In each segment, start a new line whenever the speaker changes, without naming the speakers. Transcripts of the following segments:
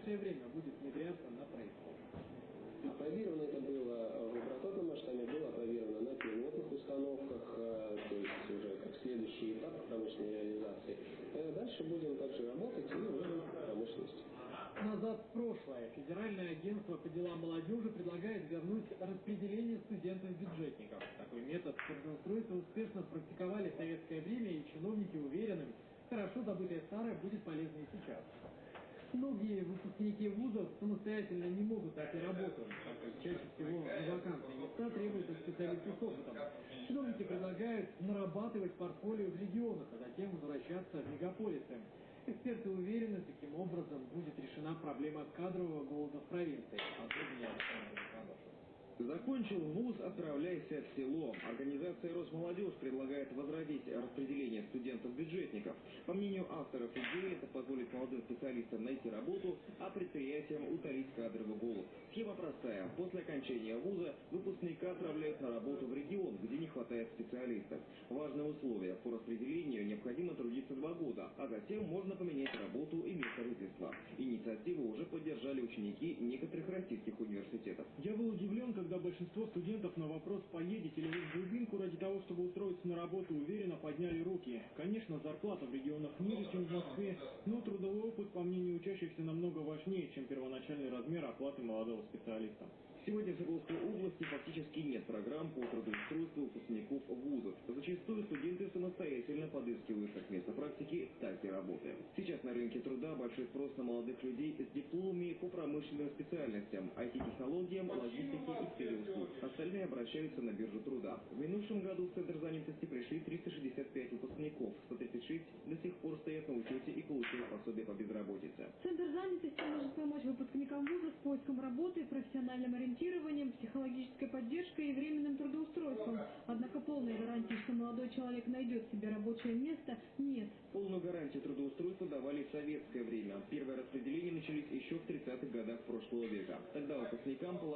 ближайшее время будет внедряться на производстве.
Опробировано это было в прототном масштабе, было опробировано на пилотных установках, э, то есть уже как следующий этап промышленной реализации. Э, дальше будем также работать и вводим промышленность.
Назад в прошлое. Федеральное агентство по делам молодежи предлагает вернуть распределение студентов-бюджетников. Такой метод трудоустройства успешно практиковали в советское время, и чиновники уверены, хорошо забытое старое будет полезно и сейчас. Многие выпускники вузов самостоятельно не могут найти работу, чаще всего вакантные места требуются специалисты с опытом. Чиновники предлагают нарабатывать портфолио в регионах, а затем возвращаться в мегаполисы. Эксперты уверены, таким образом будет решена проблема кадрового голода в провинции.
Закончил вуз, отправляйся в село. Организация «Росмолодежь» предлагает возродить распределение студентов-бюджетников. По мнению авторов идеи, это позволит молодым специалистам найти работу, а предприятиям утолить кадровый голод. Схема простая. После окончания вуза выпускника отправляют на работу в регион, где не хватает специалистов. Важное условие. По распределению необходимо трудиться два года, а затем можно поменять работу и место жительства. Инициативу уже поддержали ученики некоторых российских университетов.
Я был удивлен, когда большинство студентов на вопрос «поедете ли вы в глубинку ради того, чтобы устроиться на работу» уверенно подняли руки. Конечно, зарплата в регионах ниже, чем в Москве, но трудовой опыт, по мнению учащихся, намного важнее, чем первоначальный размер оплаты молодого специалиста.
Сегодня в Свердловской области фактически нет программ по трудоустройству выпускников вузов. Зачастую студенты самостоятельно подыскивают как место практики, так и работы. Сейчас на рынке труда большой спрос на молодых людей с дипломами по промышленным специальностям, IT-технологиям, логистике и сфере услуг. Остальные обращаются на биржу труда. В минувшем году Центр занятости пришли 365 выпускников, 136 до сих пор стоят на учете и получают пособие по безработице.
Центр занятости может помочь выпускникам вуза с поиском работы, профессиональным ориентированием психологической поддержкой и временным трудоустройством. Однако полной гарантии, что молодой человек найдет себе рабочее место, нет.
Полную гарантию трудоустройства давали в советское время. Первые распределения начались еще в 30-х годах прошлого века. Тогда выпускникам полагалось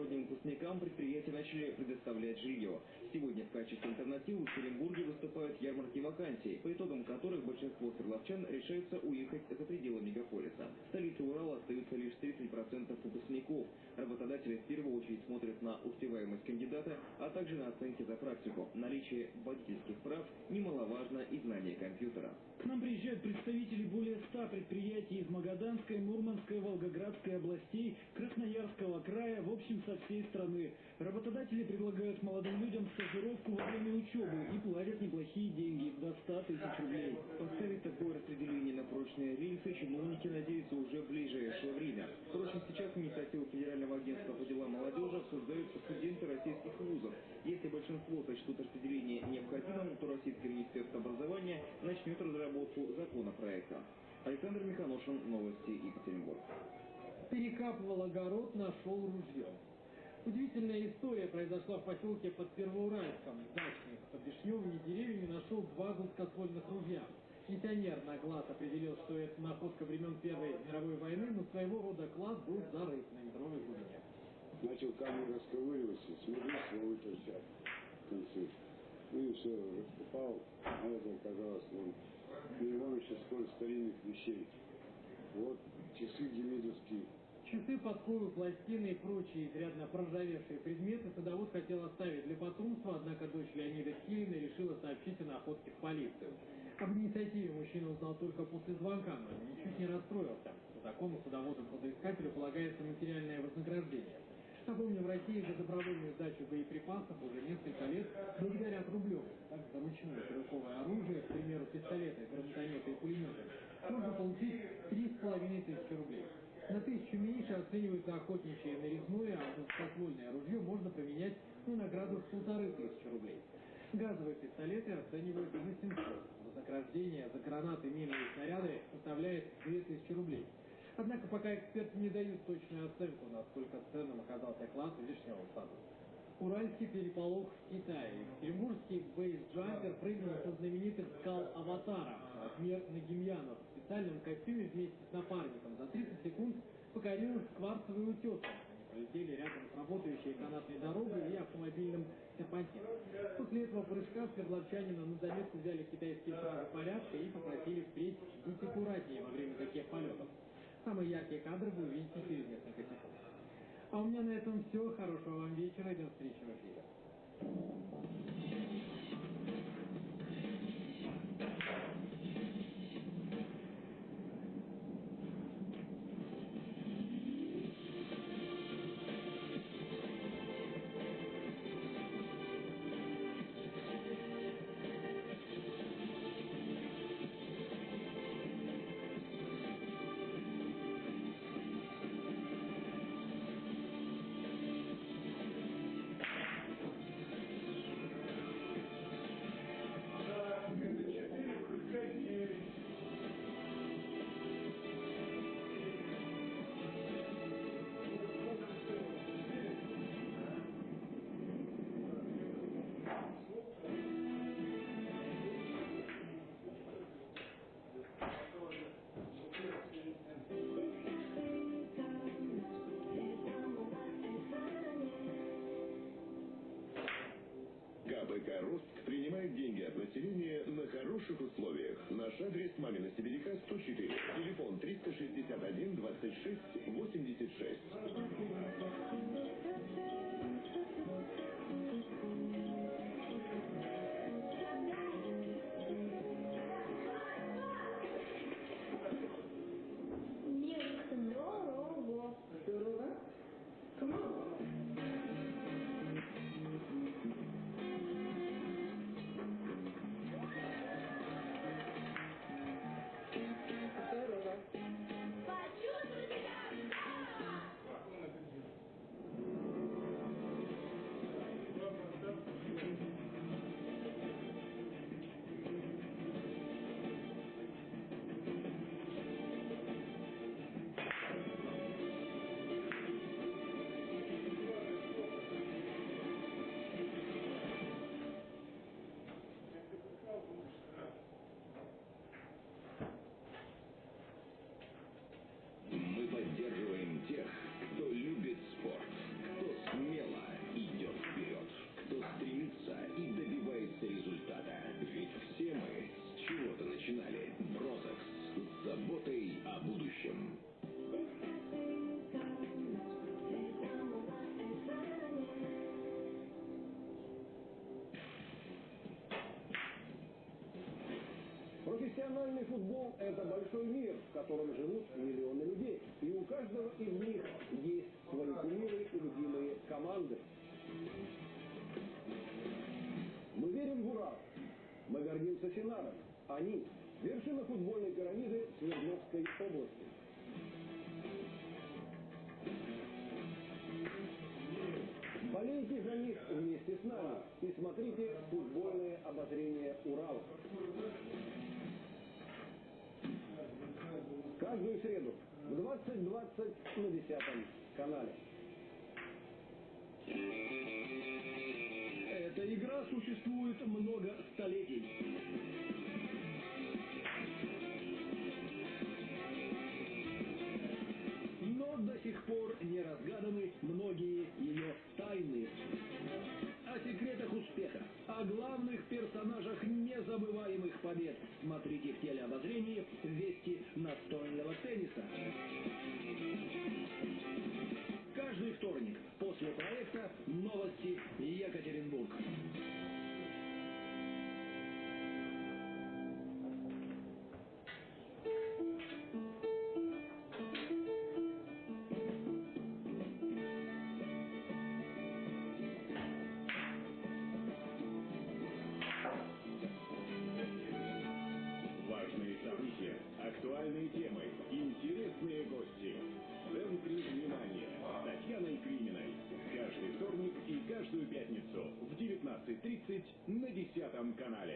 иногородним выпускникам предприятия начали предоставлять жилье. Сегодня в качестве альтернативы в Екатеринбурге выступают ярмарки вакансий, по итогам которых большинство свердловчан решаются уехать за пределы мегаполиса. В столице Урала остаются лишь 30% выпускников. Работодатели в первую очередь смотрят на успеваемость кандидата, а также на оценки за практику. Наличие водительских прав немаловажно и знание компьютера.
К нам приезжают представители более 100 предприятий из Магаданской, Мурманской, Волгоградской областей, Красноярского края, в общем, со всей страны. Работодатели предлагают молодым людям стажировку во время учебы и платят неплохие деньги, до 100 тысяч рублей.
Поставить такое распределение на прочные рельсы чиновники надеются уже в ближайшее время. Впрочем, сейчас инициативу Федерального агентства по делам молодежи обсуждают студенты российских вузов. Если большинство сочтут распределение необходимым, то Российское министерство образования начнет разработку законопроекта. Александр Миханошин, новости Екатеринбург.
Перекапывал огород, нашел ружье. Удивительная история произошла в поселке под Первоуральском. Дачник под вишневыми деревьями нашел два гладкоствольных ружья. Пенсионер на глаз определил, что это находка времен Первой мировой войны, но своего рода класс был зарыт на метровой глубине.
Начал камень расковыриваться, смотрю, свой торчат в конце. Ну и все, раскопал, а это оказалось, вон, перевон еще сколько старинных вещей. Вот часы демидовские,
Часы, подковы, пластины и прочие изрядно проржавевшие предметы садовод хотел оставить для потомства, однако дочь Леонида Килина решила сообщить о находке в полицию. Об инициативе мужчина узнал только после звонка, но ничуть не расстроился. По закону садоводу-кладоискателю полагается материальное вознаграждение. Напомню, в России за добровольную сдачу боеприпасов уже несколько лет благодарят рублем. Так, за ручное стрелковое оружие, к примеру, пистолеты, гранатометы и пулеметы, можно получить 3,5 тысячи рублей. На тысячу меньше оценивается охотничье нарезное, а гладкоствольное ружье можно поменять на награду в полторы тысячи рублей. Газовые пистолеты оценивают за 700. Вознаграждение за гранаты, мины и снаряды составляет 2000 рублей. Однако пока эксперты не дают точную оценку, насколько ценным оказался класс вишневого сада. Уральский переполох в Китае. Екатеринбургский бейсджампер прыгнул со знаменитых скал Аватара. Размер Нагимьянов специальном костюме вместе с напарником за 30 секунд покорил кварцевый утес. Они взлетели рядом с работающей канатной дорогой и автомобильным серпантином. После этого прыжка свердловчанина на заметку взяли китайские стражи порядка и попросили впредь быть аккуратнее во время таких полетов. Самые яркие кадры вы увидите через несколько секунд. А у меня на этом все. Хорошего вам вечера и до встречи в эфире.
От населения на хороших условиях. Наш адрес Мамина Сибиряка, 104. Телефон 361 26 86.
Профессиональный футбол – это большой мир, в котором живут миллионы людей. И у каждого из них есть свои кумиры и любимые команды. Мы верим в Урал. Мы гордимся Синаром. Они – вершина футбольной пирамиды Свердловской области. Болейте за них вместе с нами и смотрите футбольное обозрение Урала. Каждую среду в 20.20 на 10 канале. Эта игра существует много столетий. Но до сих пор не разгаданы многие ее тайны. Главных персонажах незабываемых побед. Смотрите в телеобозрении «Вести настольного тенниса». Каждый вторник после проекта «Новости Екатеринбург».
Актуальные темы, интересные гости. В центре внимания с Татьяной Криминой. Каждый вторник и каждую пятницу в 19.30 на 10 канале.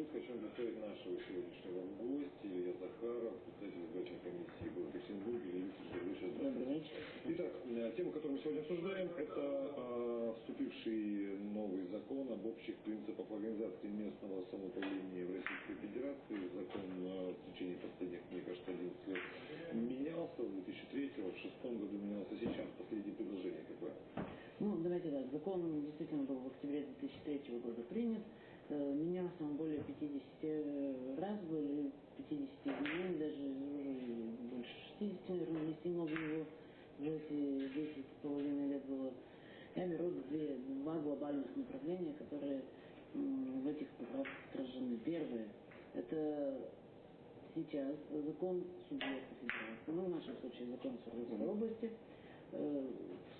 Проект 10 плюс. Хочу представить нашего сегодняшнего гостя, Илья Захаров, председатель избирательной комиссии города Петербурга, Илья здравствуйте. Итак, э, тема, которую мы сегодня обсуждаем, это э, вступивший новый закон об общих принципах организации местного самоуправления в Российской Федерации. Закон э, в течение последних, мне кажется, 11 лет менялся, в 2003, в 2006 году менялся. Сейчас последнее предложение какое?
Ну, давайте так, закон действительно был в октябре 2003 года принят, Э, менялся он более 50 раз, более 50 изменений, даже уже больше 60, наверное, внести много его в эти 10 с половиной лет было. Я беру две, два глобальных направления, которые в этих поправках отражены. Первое – это сейчас закон субъекта федерации, ну, в нашем случае закон Свердловской области, э,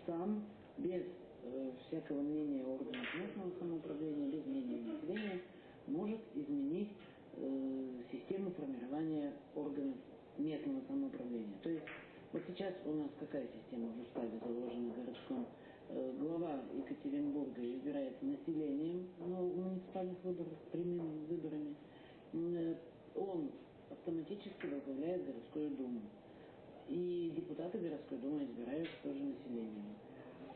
сам без э, всякого мнения органов местного самоуправления, без мнения населения, может изменить э, систему формирования органов местного самоуправления. То есть вот сейчас у нас какая система в уставе заложена городском? Э, глава Екатеринбурга избирается населением на муниципальных выборах, прямыми выборами. Э, он автоматически возглавляет городскую думу. И депутаты городской думы избираются тоже населением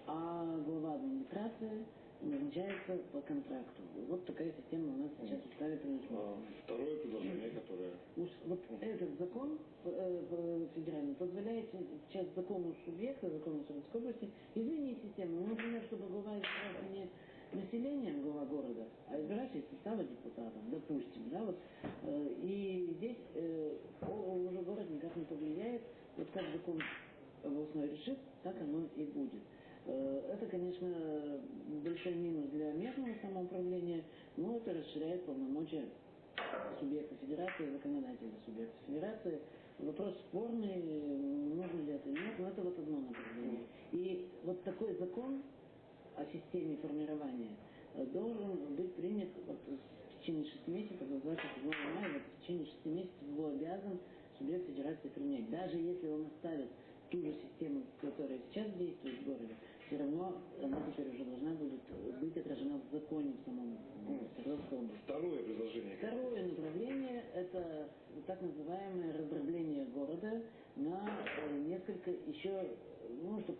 а глава администрации назначается по контракту. Вот такая система у нас сейчас уставе предусмотрена.
Второе предложение, которое...
Уж вот этот закон э, федеральный позволяет сейчас закону субъекта, закону Советской области изменить систему. Ну, например, чтобы глава избирался не населением глава города, а избиратель из состава депутатов, допустим, да, вот, э, и здесь э, уже город никак не повлияет, вот как закон областной решит, так оно и будет. Э, это, конечно, большой минус для местного самоуправления, но это расширяет полномочия субъекта федерации, законодателя субъекта федерации. Вопрос спорный, нужно ли это или нет, но это вот одно направление. И вот такой закон о системе формирования должен быть принят вот в течение шести месяцев, до 27 мая, вот в течение шести месяцев его обязан субъект федерации принять. Даже если он оставит ту же систему, которая сейчас действует в городе, все равно она теперь уже должна будет быть отражена в законе в самом Свердловской области.
Второе предложение.
Второе направление – это так называемое раздробление города на э, несколько еще, ну, чтобы